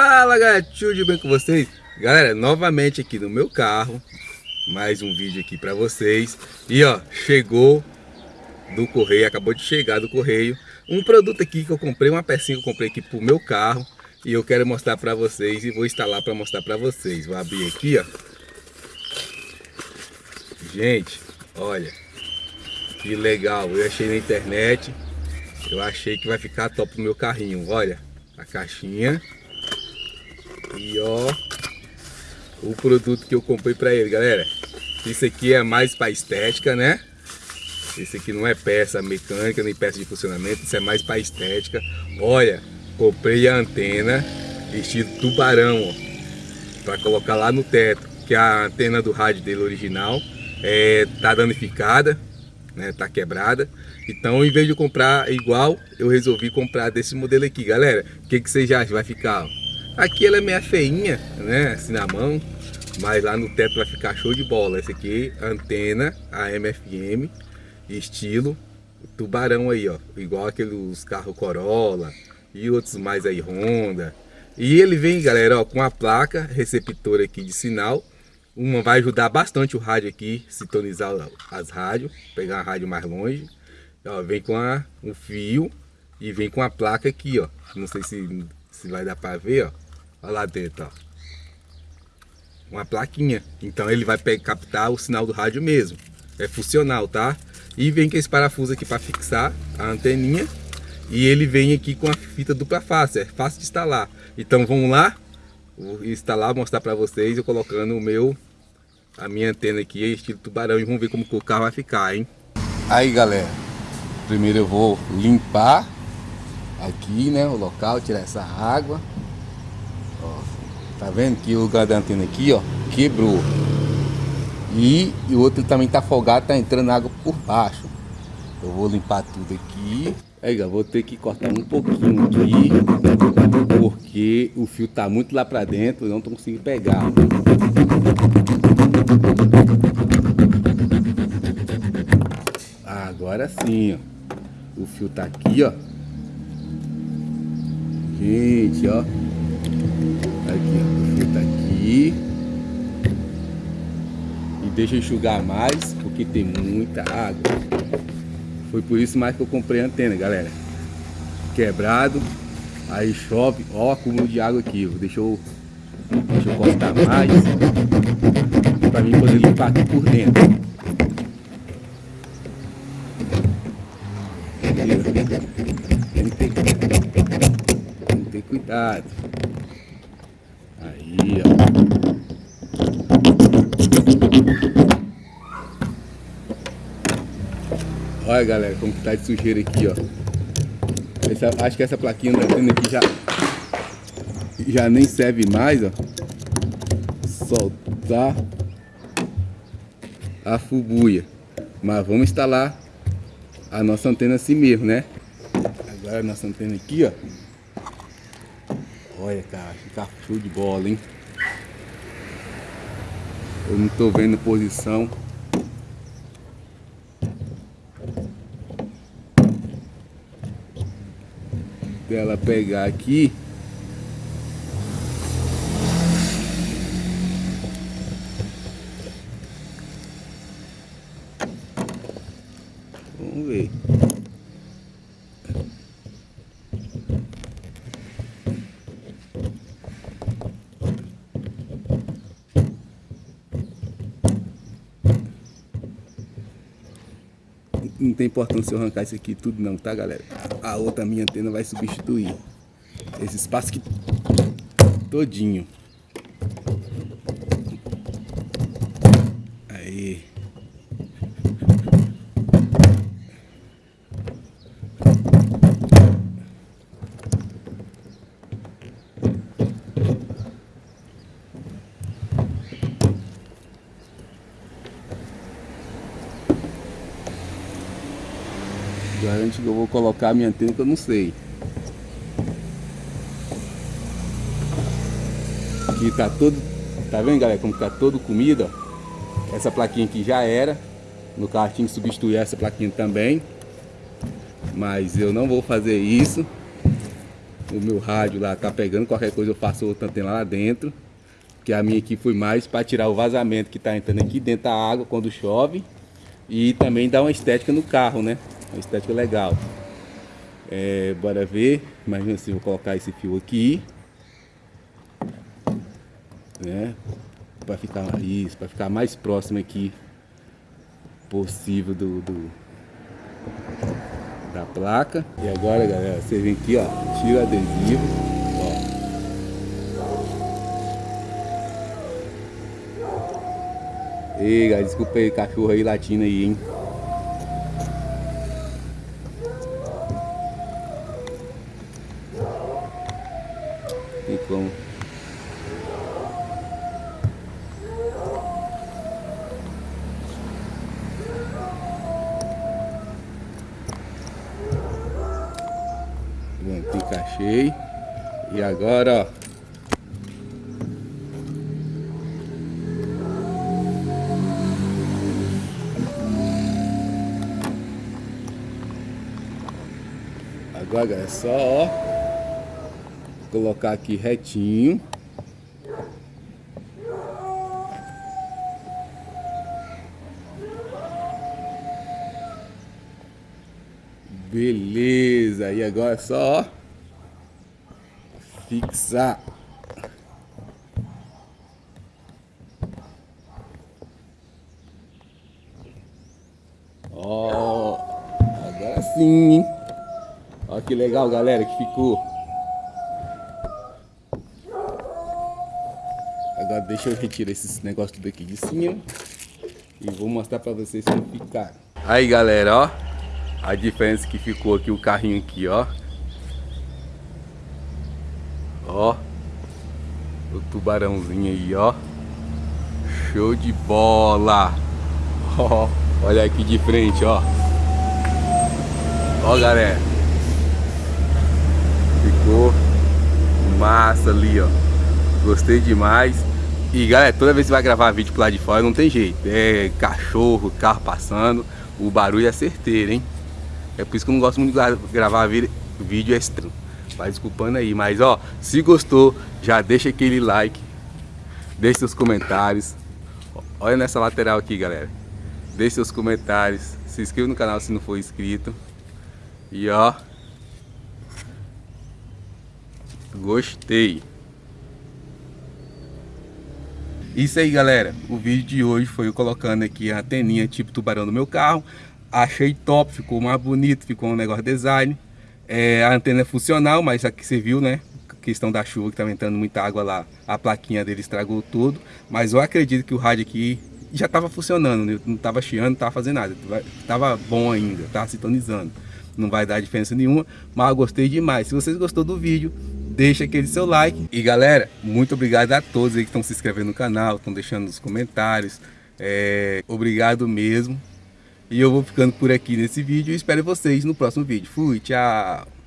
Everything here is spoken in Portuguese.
Fala galera, tudo bem com vocês? Galera, novamente aqui no meu carro Mais um vídeo aqui pra vocês. E ó, chegou do correio, acabou de chegar do correio Um produto aqui que eu comprei, uma pecinha que eu comprei aqui pro meu carro E eu quero mostrar pra vocês e vou instalar pra mostrar pra vocês. Vou abrir aqui ó. Gente, olha Que legal, eu achei na internet Eu achei que vai ficar top no meu carrinho, olha a caixinha e ó, o produto que eu comprei para ele, galera. Isso aqui é mais para estética, né? Isso aqui não é peça mecânica, nem peça de funcionamento, isso é mais para estética. Olha, comprei a antena estilo tubarão, ó, para colocar lá no teto, que a antena do rádio dele original é, tá danificada, né, tá quebrada. Então, em vez de comprar igual, eu resolvi comprar desse modelo aqui, galera. O que, que vocês acham? Vai ficar, ó, Aqui ela é meio feinha, né? Assim na mão. Mas lá no teto vai ficar show de bola. Essa aqui, antena AM/FM, estilo tubarão aí, ó. Igual aqueles carros Corolla e outros mais aí, Honda. E ele vem, galera, ó, com a placa receptor aqui de sinal. Uma vai ajudar bastante o rádio aqui, sintonizar as rádios, pegar a rádio mais longe. Ó, vem com a, um fio e vem com a placa aqui, ó. Não sei se, se vai dar para ver, ó. Olha lá dentro, ó. Uma plaquinha. Então ele vai captar o sinal do rádio mesmo. É funcional, tá? E vem com esse parafuso aqui para fixar a anteninha. E ele vem aqui com a fita dupla face. É fácil de instalar. Então vamos lá. Vou instalar, mostrar para vocês. Eu colocando o meu... A minha antena aqui, estilo tubarão. E vamos ver como o carro vai ficar, hein? Aí, galera. Primeiro eu vou limpar aqui, né? O local, tirar essa água. Tá vendo que o lugar da antena aqui, ó, quebrou. E, e o outro também tá folgado, tá entrando água por baixo. Eu vou limpar tudo aqui. Aí, vou ter que cortar um pouquinho aqui, porque o fio tá muito lá pra dentro, eu não tô conseguindo pegar. Agora sim, ó. O fio tá aqui, ó. Gente, ó. Aqui, ó, fio tá aqui. E deixa enxugar mais, porque tem muita água. Foi por isso mais que eu comprei a antena, galera. Quebrado, aí chove, ó o acúmulo de água aqui. Deixa eu, deixa eu cortar mais, para mim poder limpar aqui por dentro. Tem que ter, tem que ter cuidado. Ó. Olha, galera, como que tá de sujeira aqui, ó. Essa, acho que essa plaquinha da antena aqui já, já nem serve mais, ó. Soltar a fubuia. Mas vamos instalar a nossa antena assim mesmo, né? Agora a nossa antena aqui, ó. Olha, cara, fica show de bola, hein? Eu não tô vendo posição. Dela pegar aqui. Vamos ver. Não tem importância eu arrancar isso aqui tudo não, tá galera? A outra minha antena vai substituir esse espaço aqui todinho. Aí. Garante que eu vou colocar a minha antena que eu não sei. Aqui tá todo, tá vendo galera como tá todo comida, Essa plaquinha aqui já era. No carro tinha que substituir essa plaquinha também. Mas eu não vou fazer isso. o meu rádio lá tá pegando, qualquer coisa eu faço outra antena lá dentro. Que a minha aqui foi mais para tirar o vazamento que tá entrando aqui dentro da água quando chove. E também dar uma estética no carro, né? Uma estética legal. É, bora ver. Imagina se vou colocar esse fio aqui. Né? Para ficar isso, para ficar mais próximo aqui possível do, do, da placa. E agora, galera, você vem aqui, ó, tira o adesivo, ó. Ei, galera, desculpa aí, cachorro aí latindo aí, hein. Como. Pronto, encaixei. E agora, ó. Agora é só, ó, colocar aqui retinho. Beleza, e agora é só ó, fixar. Ó, agora sim, hein? Olha que legal, galera, que ficou. Agora deixa eu retirar esses negócios tudo aqui de cima e vou mostrar pra vocês como ficar. Aí, galera, ó a diferença que ficou aqui o carrinho aqui, ó. Ó. O tubarãozinho aí, ó. Show de bola. Ó, olha aqui de frente, ó. Ó, galera. Ficou massa ali, ó. Gostei demais. E galera, toda vez que vai gravar vídeo pro lado de fora, não tem jeito. É cachorro, carro passando. O barulho é certeiro, hein? É por isso que eu não gosto muito de gravar vídeo extra. Vai desculpando aí. Mas ó, se gostou, já deixa aquele like. Deixe seus comentários. Olha nessa lateral aqui, galera. Deixe seus comentários. Se inscreva no canal se não for inscrito. E ó. Gostei. Isso aí, galera. O vídeo de hoje foi eu colocando aqui a anteninha tipo tubarão no meu carro. Achei top, ficou mais bonito, ficou um negócio design. É, a antena é funcional, mas aqui você viu, né? questão da chuva que estava entrando muita água lá, a plaquinha dele estragou tudo. Mas eu acredito que o rádio aqui já estava funcionando, né? não estava chiando, não estava fazendo nada. Estava bom ainda, estava sintonizando. Não vai dar diferença nenhuma, mas eu gostei demais. Se vocês gostou do vídeo, deixa aquele seu like. E galera, muito obrigado a todos aí que estão se inscrevendo no canal, estão deixando nos comentários. É, obrigado mesmo. E eu vou ficando por aqui nesse vídeo e espero vocês no próximo vídeo. Fui, tchau!